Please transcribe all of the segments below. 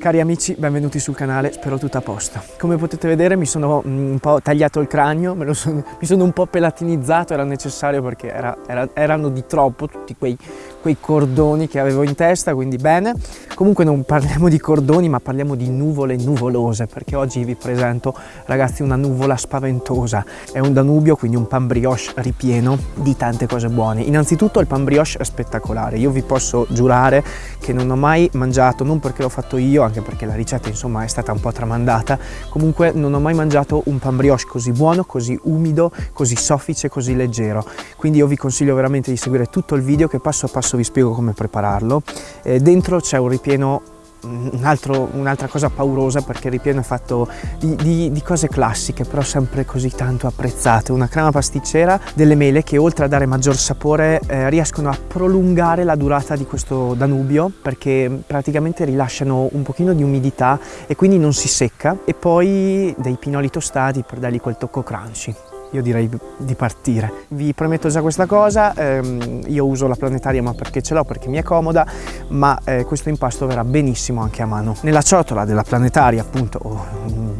Cari amici, benvenuti sul canale, spero tutto a posto. Come potete vedere mi sono mm, un po' tagliato il cranio, sono, mi sono un po' pelatinizzato, era necessario perché era, era, erano di troppo tutti quei, quei, cordoni che avevo in testa, quindi bene. Comunque non parliamo di cordoni ma parliamo di nuvole nuvolose perché oggi vi presento ragazzi una nuvola spaventosa. È un Danubio, quindi un pan brioche ripieno di tante cose buone. Innanzitutto il pan brioche è spettacolare, io vi posso giurare che non ho mai mangiato, non perché l'ho fatto io, anche perché la ricetta insomma è stata un po' tramandata, comunque non ho mai mangiato un pan brioche così buono, così umido, così soffice, così leggero. Quindi io vi consiglio veramente di seguire tutto il video che passo a passo vi spiego come prepararlo. Eh, dentro c'è un ripieno un'altra un cosa paurosa perché il ripieno è fatto di, di, di, cose classiche però sempre così tanto apprezzate. Una crema pasticcera delle mele che oltre a dare maggior sapore eh, riescono a prolungare la durata di questo Danubio perché praticamente rilasciano un pochino di umidità e quindi non si secca. E poi dei pinoli tostati per dargli quel tocco crunchy io direi di partire. Vi prometto già questa cosa, ehm, io uso la planetaria ma perché ce l'ho, perché mi è comoda, ma eh, questo impasto verrà benissimo anche a mano. Nella ciotola della planetaria, appunto, o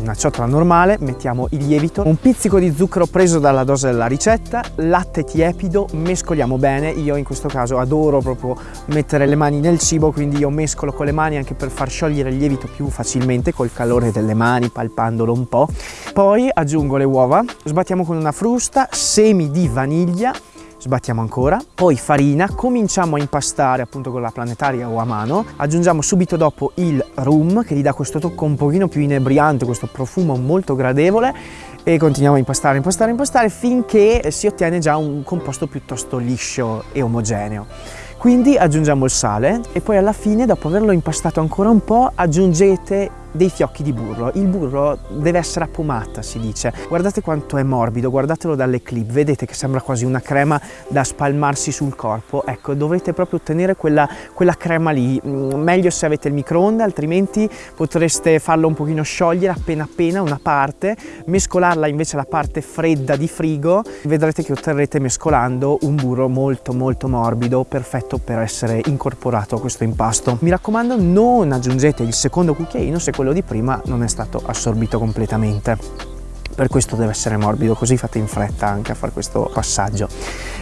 una ciotola normale, mettiamo il lievito, un pizzico di zucchero preso dalla dose della ricetta, latte tiepido, mescoliamo bene, io in questo caso adoro proprio mettere le mani nel cibo, quindi io mescolo con le mani anche per far sciogliere il lievito più facilmente col calore delle mani, palpandolo un po'. Poi aggiungo le uova, sbattiamo con una frusta, semi di vaniglia, sbattiamo ancora, poi farina, cominciamo a impastare appunto con la planetaria o a mano, aggiungiamo subito dopo il rum che gli dà questo tocco un pochino più inebriante, questo profumo molto gradevole e continuiamo a impastare, impastare, impastare finché si ottiene già un composto piuttosto liscio e omogeneo. Quindi aggiungiamo il sale e poi alla fine, dopo averlo impastato ancora un po', aggiungete dei fiocchi di burro. Il burro deve essere a pomata, si dice. Guardate quanto è morbido, guardatelo dalle clip, vedete che sembra quasi una crema da spalmarsi sul corpo. Ecco, dovrete proprio ottenere quella, quella crema lì. Mm, meglio se avete il microonde, altrimenti potreste farlo un pochino sciogliere appena appena una parte, mescolarla invece alla parte fredda di frigo. Vedrete che otterrete mescolando un burro molto molto morbido, perfetto per essere incorporato a questo impasto. Mi raccomando non aggiungete il secondo cucchiaino se quello quello di prima non è stato assorbito completamente. Per questo deve essere morbido così fate in fretta anche a fare questo passaggio.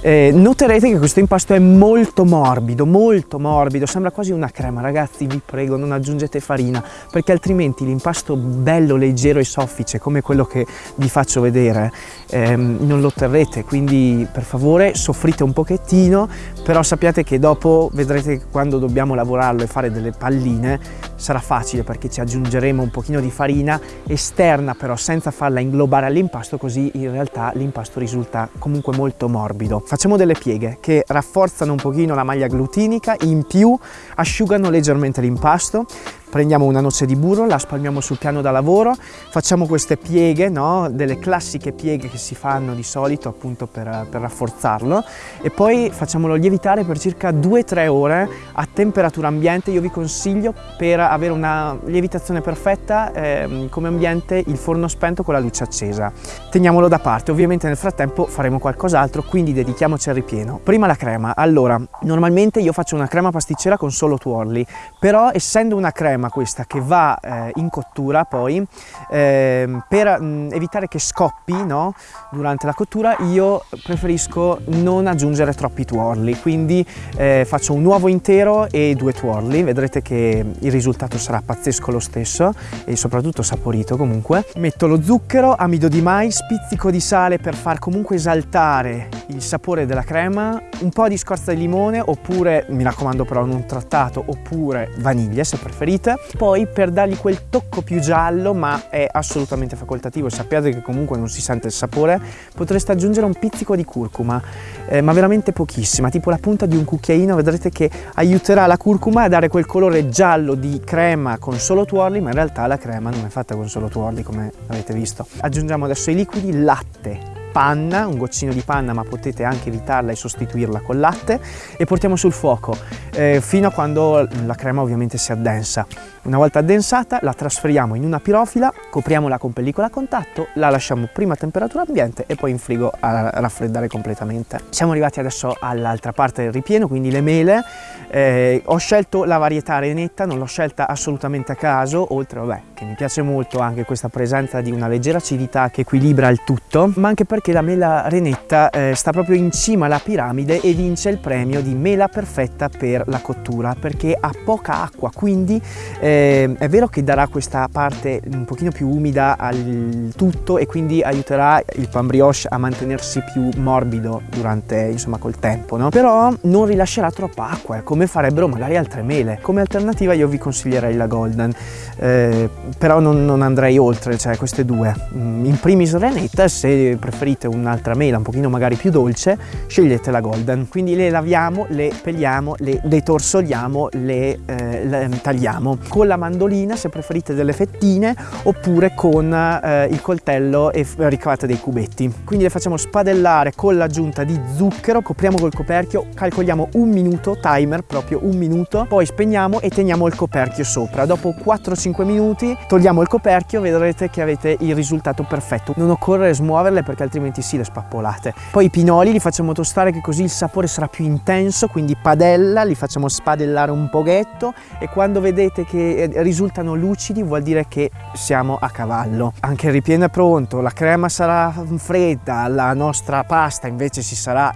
Eh, noterete che questo impasto è molto morbido molto morbido sembra quasi una crema. Ragazzi vi prego non aggiungete farina perché altrimenti l'impasto bello leggero e soffice come quello che vi faccio vedere ehm, non lo otterrete. Quindi per favore soffrite un pochettino però sappiate che dopo vedrete che quando dobbiamo lavorarlo e fare delle palline sarà facile perché ci aggiungeremo un pochino di farina esterna però senza farla inglobare all'impasto così in realtà l'impasto risulta comunque molto morbido. Facciamo delle pieghe che rafforzano un pochino la maglia glutinica, in più asciugano leggermente l'impasto prendiamo una noce di burro, la spalmiamo sul piano da lavoro, facciamo queste pieghe, no? delle classiche pieghe che si fanno di solito appunto per, per rafforzarlo e poi facciamolo lievitare per circa 2-3 ore a temperatura ambiente. Io vi consiglio per avere una lievitazione perfetta eh, come ambiente il forno spento con la luce accesa. Teniamolo da parte, ovviamente nel frattempo faremo qualcos'altro, quindi dedichiamoci al ripieno. Prima la crema, allora normalmente io faccio una crema pasticcera con solo tuorli, però essendo una crema crema questa che va eh, in cottura poi eh, per mh, mm, evitare che scoppi no, durante la cottura io preferisco non aggiungere troppi tuorli. Quindi eh, faccio un uovo intero e due tuorli. Vedrete che il risultato sarà pazzesco lo stesso e soprattutto saporito comunque. Metto lo zucchero amido di mais pizzico di sale per far comunque esaltare il sapore della crema un po' di scorza di limone oppure mi raccomando però non trattato oppure vaniglia se preferite Poi per dargli quel tocco più giallo ma è assolutamente facoltativo sappiate che comunque non si sente il sapore potreste aggiungere un pizzico di curcuma eh, ma veramente pochissima tipo la punta di un cucchiaino vedrete che aiuterà la curcuma a dare quel colore giallo di crema con solo tuorli ma in realtà la crema non è fatta con solo tuorli come avete visto. Aggiungiamo adesso i liquidi latte panna, un goccino di panna ma potete anche evitarla e sostituirla col latte e portiamo sul fuoco eh, fino a quando la crema ovviamente si addensa. Una volta addensata la trasferiamo in una pirofila, copriamola con pellicola a contatto, la lasciamo prima a temperatura ambiente e poi in frigo a raffreddare completamente. Siamo arrivati adesso all'altra parte del ripieno, quindi le mele. Eh, ho scelto la varietà renetta, non l'ho scelta assolutamente a caso, oltre vabbè che mi piace molto anche questa presenza di una leggera acidità che equilibra il tutto, ma anche perché la mela renetta eh, sta proprio in cima alla piramide e vince il premio di mela perfetta per la cottura perché ha poca acqua, quindi eh, è vero che darà questa parte un pochino più umida al tutto e quindi aiuterà il pan brioche a mantenersi più morbido durante, insomma, col tempo, no? Però non rilascerà troppa acqua, come farebbero magari altre mele. Come alternativa io vi consiglierei la golden, eh, però non, non, andrei oltre, cioè queste due. Mm, in primis renetta, se preferite un'altra mela un pochino magari più dolce, scegliete la golden. Quindi le laviamo, le pelliamo, le detorsoliamo, le, eh, le tagliamo con la mandolina se preferite delle fettine oppure con eh, il coltello e ricavate dei cubetti. Quindi le facciamo spadellare con l'aggiunta di zucchero, copriamo col coperchio, calcoliamo un minuto, timer proprio un minuto, poi spegniamo e teniamo il coperchio sopra. Dopo 4-5 minuti togliamo il coperchio, vedrete che avete il risultato perfetto. Non occorre smuoverle perché altrimenti si le spappolate. Poi i pinoli li facciamo tostare che così il sapore sarà più intenso, quindi padella, li facciamo spadellare un pochetto e quando vedete che risultano lucidi vuol dire che siamo a cavallo. Anche il ripieno è pronto, la crema sarà fredda, la nostra pasta invece sarà,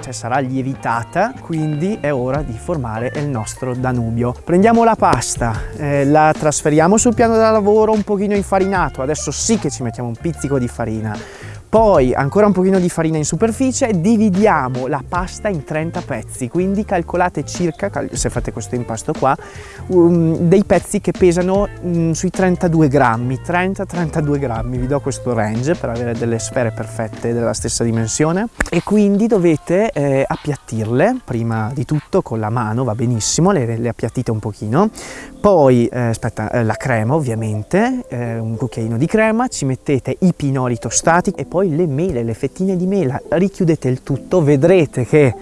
cioè sarà lievitata, quindi è ora di formare il nostro Danubio. Prendiamo la pasta, eh, la trasferiamo sul piano da lavoro un pochino infarinato, adesso sì che ci mettiamo un pizzico di farina poi ancora un pochino di farina in superficie, dividiamo la pasta in 30 pezzi, quindi calcolate circa, se fate questo impasto qua, um, dei pezzi che pesano um, sui 32 grammi, 30-32 grammi, vi do questo range per avere delle sfere perfette della stessa dimensione. E quindi dovete eh, appiattirle prima di tutto con la mano, va benissimo, le, le appiattite un pochino, poi eh, aspetta, eh, la crema ovviamente, eh, un cucchiaino di crema, ci mettete i pinoli tostati e poi poi le mele, le fettine di mela, richiudete il tutto, vedrete che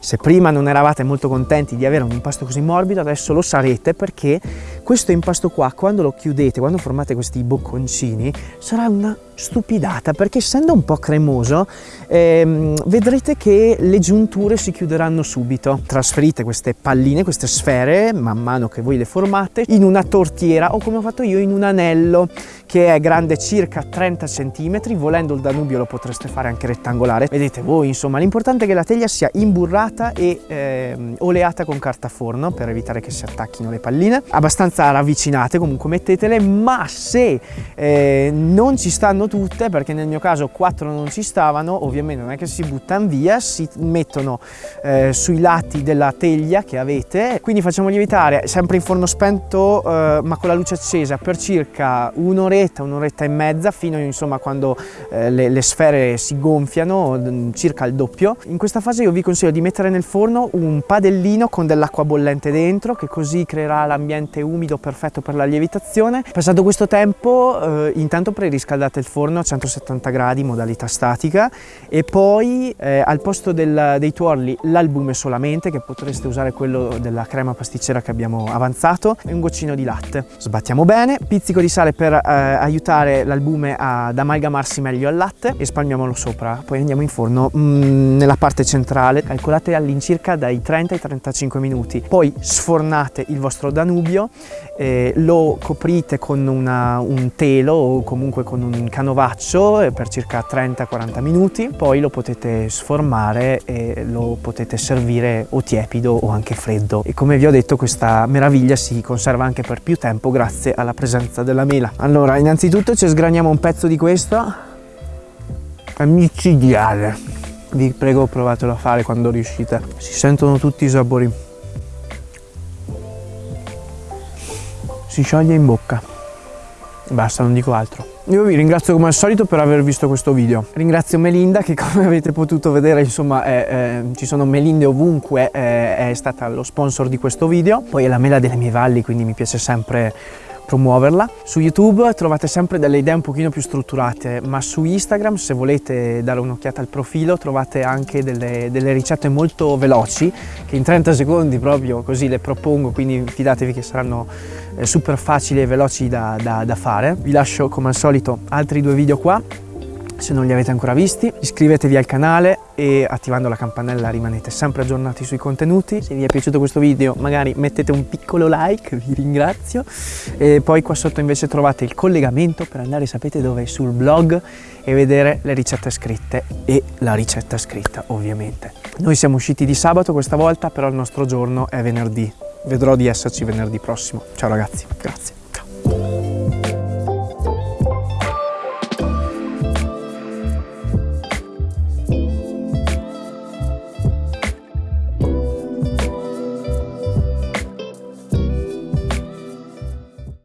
se prima non eravate molto contenti di avere un impasto così morbido, adesso lo sarete perché questo impasto qua, quando lo chiudete, quando formate questi bocconcini, sarà una stupidata perché essendo un po' cremoso ehm, vedrete che le giunture si chiuderanno subito. Trasferite queste palline, queste sfere, man mano che voi le formate, in una tortiera o come ho fatto io in un anello che è grande circa 30 cm, volendo il Danubio lo potreste fare anche rettangolare, vedete voi insomma l'importante è che la teglia sia imburrata e ehm, oleata con carta forno per evitare che si attacchino le palline, abbastanza ravvicinate comunque mettetele, ma se eh, non ci stanno tutte, perché nel mio caso quattro non ci stavano, ovviamente non è che si buttano via, si mettono eh, sui lati della teglia che avete, quindi facciamo lievitare sempre in forno spento eh, ma con la luce accesa per circa un'oretta un'oretta, e mezza fino insomma quando eh, le, le, sfere si gonfiano circa il doppio. In questa fase io vi consiglio di mettere nel forno un padellino con dell'acqua bollente dentro che così creerà l'ambiente umido perfetto per la lievitazione. Passato questo tempo eh, intanto preriscaldate il forno a 170 gradi modalità statica e poi eh, al posto del, dei tuorli l'albume solamente che potreste usare quello della crema pasticcera che abbiamo avanzato e un goccino di latte. Sbattiamo bene, pizzico di sale per eh, aiutare l'albume ad amalgamarsi meglio al latte e spalmiamolo sopra. Poi andiamo in forno mm, nella parte centrale, calcolate all'incirca dai 30 ai 35 minuti. Poi sfornate il vostro Danubio, eh, lo coprite con una, un telo o comunque con un canovaccio per circa 30-40 minuti, poi lo potete sformare e lo potete servire o tiepido o anche freddo. E come vi ho detto questa meraviglia si conserva anche per più tempo grazie alla presenza della mela. Allora innanzitutto ci sgraniamo un pezzo di questo è micidiale vi prego provatelo a fare quando riuscite si sentono tutti i sapori si scioglie in bocca basta non dico altro. Io vi ringrazio come al solito per aver visto questo video. Ringrazio Melinda che come avete potuto vedere insomma è, è, ci sono melinde ovunque è, è stata lo sponsor di questo video. Poi è la mela delle mie valli quindi mi piace sempre promuoverla. Su YouTube trovate sempre delle idee un pochino più strutturate, ma su Instagram se volete dare un'occhiata al profilo trovate anche delle, delle ricette molto veloci che in 30 secondi proprio così le propongo, quindi fidatevi che saranno eh, super facili e veloci da, da, da fare. Vi lascio come al solito altri due video qua se non li avete ancora visti. Iscrivetevi al canale e attivando la campanella rimanete sempre aggiornati sui contenuti. Se vi è piaciuto questo video magari mettete un piccolo like, vi ringrazio. E poi qua sotto invece trovate il collegamento per andare, sapete dove, sul blog e vedere le ricette scritte e la ricetta scritta ovviamente. Noi siamo usciti di sabato questa volta, però il nostro giorno è venerdì. Vedrò di esserci venerdì prossimo. Ciao ragazzi, grazie.